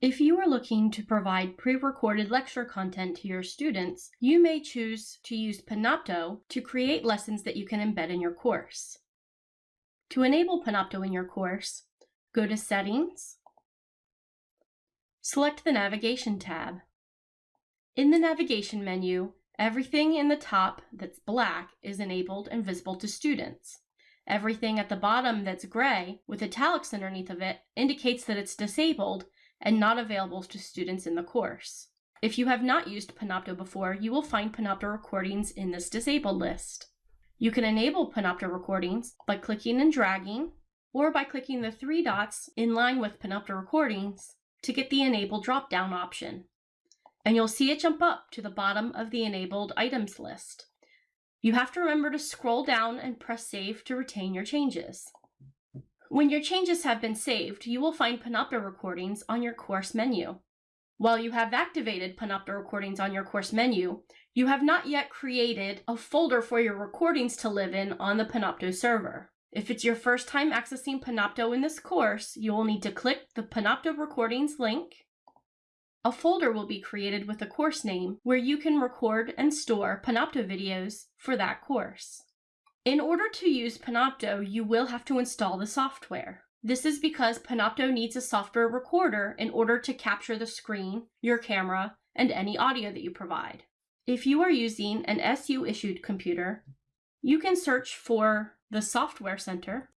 If you are looking to provide pre-recorded lecture content to your students, you may choose to use Panopto to create lessons that you can embed in your course. To enable Panopto in your course, go to Settings, select the Navigation tab. In the navigation menu, everything in the top that's black is enabled and visible to students. Everything at the bottom that's gray with italics underneath of it indicates that it's disabled and not available to students in the course. If you have not used Panopto before, you will find Panopto recordings in this disabled list. You can enable Panopto recordings by clicking and dragging, or by clicking the three dots in line with Panopto recordings to get the Enable drop-down option. And you'll see it jump up to the bottom of the enabled items list. You have to remember to scroll down and press Save to retain your changes. When your changes have been saved, you will find Panopto recordings on your course menu. While you have activated Panopto recordings on your course menu, you have not yet created a folder for your recordings to live in on the Panopto server. If it's your first time accessing Panopto in this course, you will need to click the Panopto recordings link. A folder will be created with a course name where you can record and store Panopto videos for that course. In order to use Panopto, you will have to install the software. This is because Panopto needs a software recorder in order to capture the screen, your camera, and any audio that you provide. If you are using an SU-issued computer, you can search for the Software Center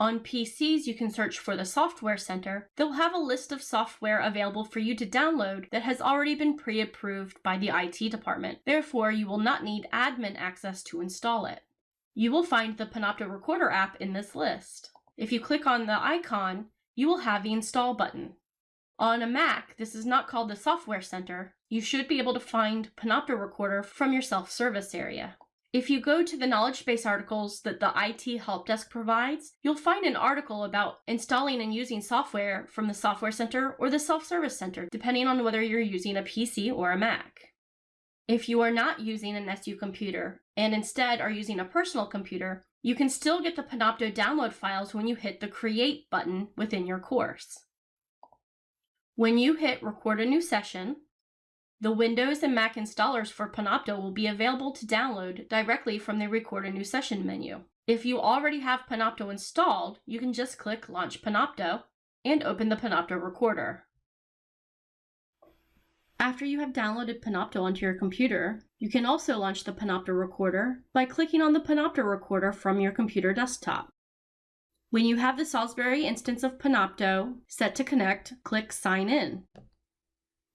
on PCs, you can search for the Software Center. They'll have a list of software available for you to download that has already been pre-approved by the IT department. Therefore, you will not need admin access to install it. You will find the Panopto Recorder app in this list. If you click on the icon, you will have the Install button. On a Mac, this is not called the Software Center. You should be able to find Panopto Recorder from your self-service area. If you go to the knowledge base articles that the IT Help Desk provides, you'll find an article about installing and using software from the Software Center or the Self-Service Center, depending on whether you're using a PC or a Mac. If you are not using an SU computer and instead are using a personal computer, you can still get the Panopto download files when you hit the Create button within your course. When you hit Record a New Session, the Windows and Mac installers for Panopto will be available to download directly from the Record a New Session menu. If you already have Panopto installed, you can just click Launch Panopto and open the Panopto recorder. After you have downloaded Panopto onto your computer, you can also launch the Panopto recorder by clicking on the Panopto recorder from your computer desktop. When you have the Salisbury instance of Panopto set to connect, click Sign In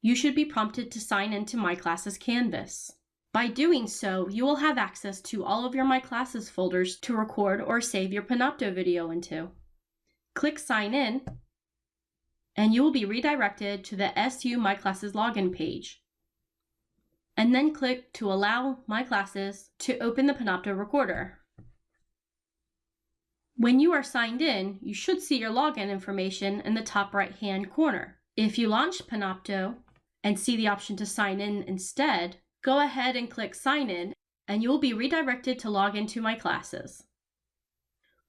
you should be prompted to sign into My Classes Canvas. By doing so, you will have access to all of your My Classes folders to record or save your Panopto video into. Click Sign In, and you will be redirected to the SU My Classes login page. And then click to allow My Classes to open the Panopto recorder. When you are signed in, you should see your login information in the top right hand corner. If you launch Panopto, and see the option to sign in instead, go ahead and click sign in and you will be redirected to log into my classes.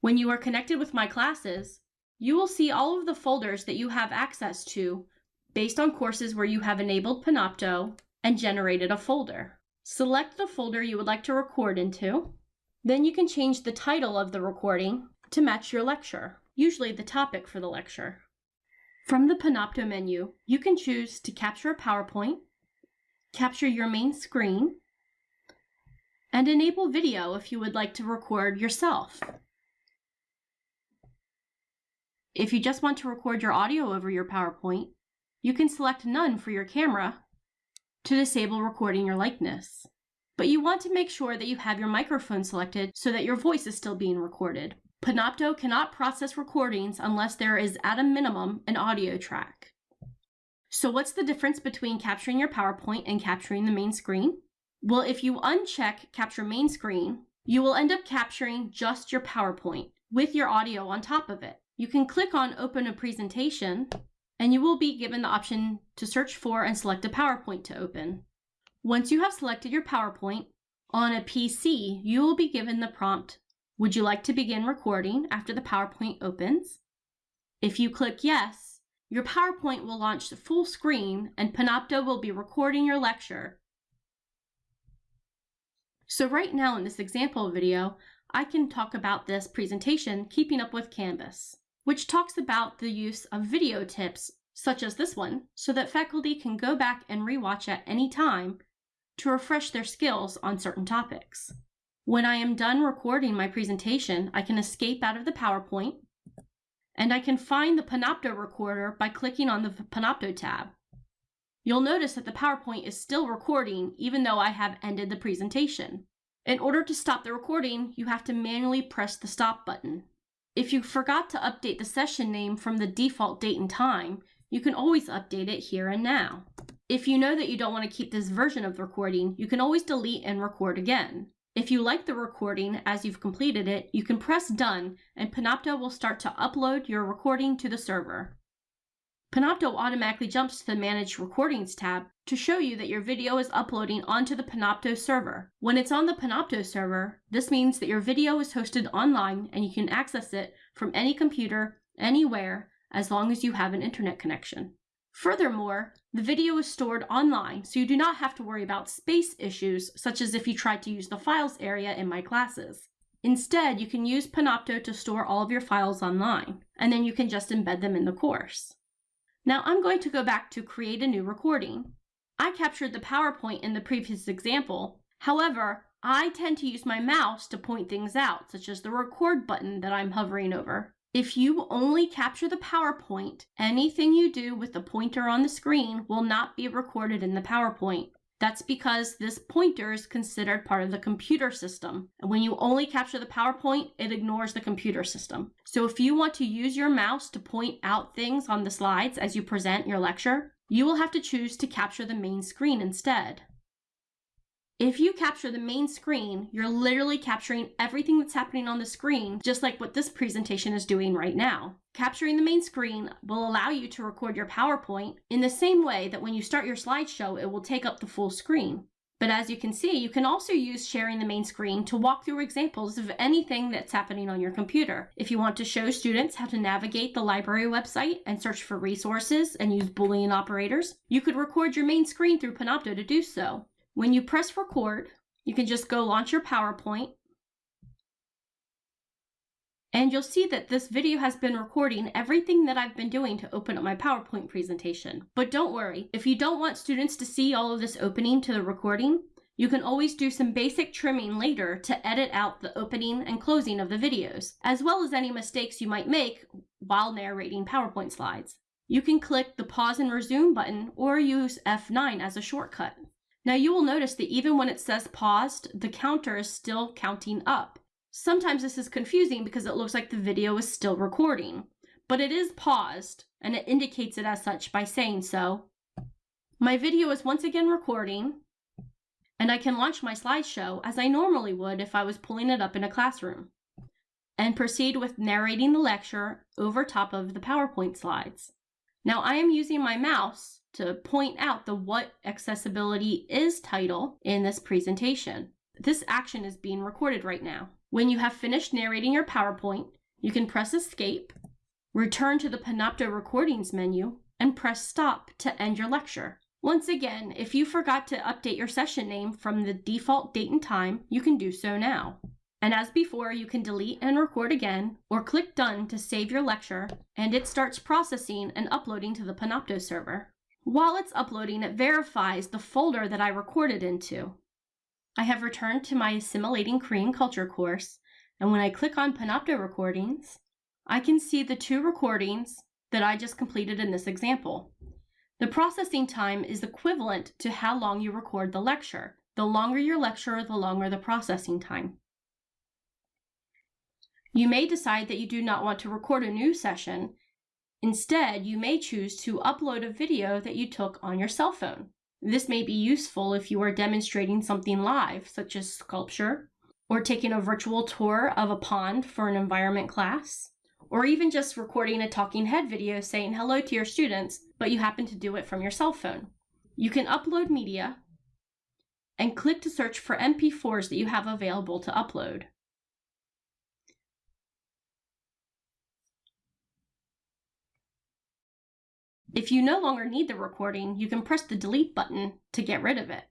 When you are connected with my classes, you will see all of the folders that you have access to based on courses where you have enabled Panopto and generated a folder. Select the folder you would like to record into. Then you can change the title of the recording to match your lecture, usually the topic for the lecture. From the Panopto menu, you can choose to capture a PowerPoint, capture your main screen, and enable video if you would like to record yourself. If you just want to record your audio over your PowerPoint, you can select None for your camera to disable recording your likeness. But you want to make sure that you have your microphone selected so that your voice is still being recorded. Panopto cannot process recordings unless there is at a minimum an audio track. So what's the difference between capturing your PowerPoint and capturing the main screen? Well, if you uncheck capture main screen, you will end up capturing just your PowerPoint with your audio on top of it. You can click on open a presentation and you will be given the option to search for and select a PowerPoint to open. Once you have selected your PowerPoint, on a PC, you will be given the prompt would you like to begin recording after the PowerPoint opens? If you click yes, your PowerPoint will launch the full screen and Panopto will be recording your lecture. So right now in this example video, I can talk about this presentation, Keeping Up with Canvas, which talks about the use of video tips, such as this one, so that faculty can go back and rewatch at any time to refresh their skills on certain topics. When I am done recording my presentation, I can escape out of the PowerPoint, and I can find the Panopto recorder by clicking on the Panopto tab. You'll notice that the PowerPoint is still recording even though I have ended the presentation. In order to stop the recording, you have to manually press the stop button. If you forgot to update the session name from the default date and time, you can always update it here and now. If you know that you don't want to keep this version of the recording, you can always delete and record again. If you like the recording as you've completed it, you can press done and Panopto will start to upload your recording to the server. Panopto automatically jumps to the Manage Recordings tab to show you that your video is uploading onto the Panopto server. When it's on the Panopto server, this means that your video is hosted online and you can access it from any computer, anywhere, as long as you have an internet connection. Furthermore, the video is stored online, so you do not have to worry about space issues, such as if you tried to use the files area in my classes. Instead, you can use Panopto to store all of your files online, and then you can just embed them in the course. Now I'm going to go back to create a new recording. I captured the PowerPoint in the previous example. However, I tend to use my mouse to point things out, such as the record button that I'm hovering over. If you only capture the PowerPoint, anything you do with the pointer on the screen will not be recorded in the PowerPoint. That's because this pointer is considered part of the computer system. And when you only capture the PowerPoint, it ignores the computer system. So if you want to use your mouse to point out things on the slides as you present your lecture, you will have to choose to capture the main screen instead. If you capture the main screen, you're literally capturing everything that's happening on the screen, just like what this presentation is doing right now. Capturing the main screen will allow you to record your PowerPoint in the same way that when you start your slideshow, it will take up the full screen. But as you can see, you can also use sharing the main screen to walk through examples of anything that's happening on your computer. If you want to show students how to navigate the library website and search for resources and use Boolean operators, you could record your main screen through Panopto to do so. When you press record, you can just go launch your PowerPoint. And you'll see that this video has been recording everything that I've been doing to open up my PowerPoint presentation. But don't worry, if you don't want students to see all of this opening to the recording, you can always do some basic trimming later to edit out the opening and closing of the videos, as well as any mistakes you might make while narrating PowerPoint slides. You can click the pause and resume button or use F9 as a shortcut. Now you will notice that even when it says paused, the counter is still counting up. Sometimes this is confusing because it looks like the video is still recording, but it is paused and it indicates it as such by saying so. My video is once again recording and I can launch my slideshow as I normally would if I was pulling it up in a classroom and proceed with narrating the lecture over top of the PowerPoint slides. Now I am using my mouse to point out the What Accessibility Is title in this presentation. This action is being recorded right now. When you have finished narrating your PowerPoint, you can press Escape, return to the Panopto Recordings menu, and press Stop to end your lecture. Once again, if you forgot to update your session name from the default date and time, you can do so now. And as before, you can delete and record again, or click Done to save your lecture, and it starts processing and uploading to the Panopto server. While it's uploading, it verifies the folder that I recorded into. I have returned to my Assimilating Korean Culture course, and when I click on Panopto Recordings, I can see the two recordings that I just completed in this example. The processing time is equivalent to how long you record the lecture. The longer your lecture, the longer the processing time. You may decide that you do not want to record a new session Instead, you may choose to upload a video that you took on your cell phone. This may be useful if you are demonstrating something live, such as sculpture, or taking a virtual tour of a pond for an environment class, or even just recording a talking head video saying hello to your students, but you happen to do it from your cell phone. You can upload media and click to search for MP4s that you have available to upload. If you no longer need the recording, you can press the delete button to get rid of it.